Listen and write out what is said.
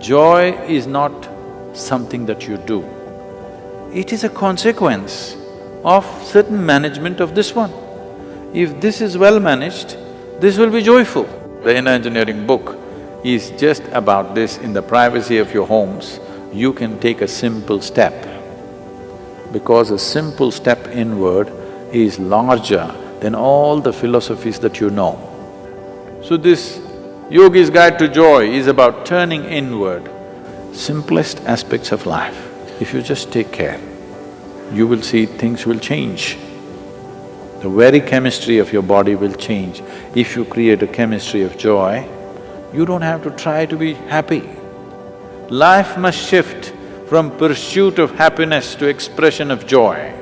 Joy is not something that you do. It is a consequence of certain management of this one. If this is well managed, this will be joyful. The inner engineering book is just about this in the privacy of your homes, you can take a simple step. Because a simple step inward is larger than all the philosophies that you know. So this Yogi's Guide to Joy is about turning inward, simplest aspects of life. If you just take care, you will see things will change. The very chemistry of your body will change. If you create a chemistry of joy, you don't have to try to be happy. Life must shift from pursuit of happiness to expression of joy.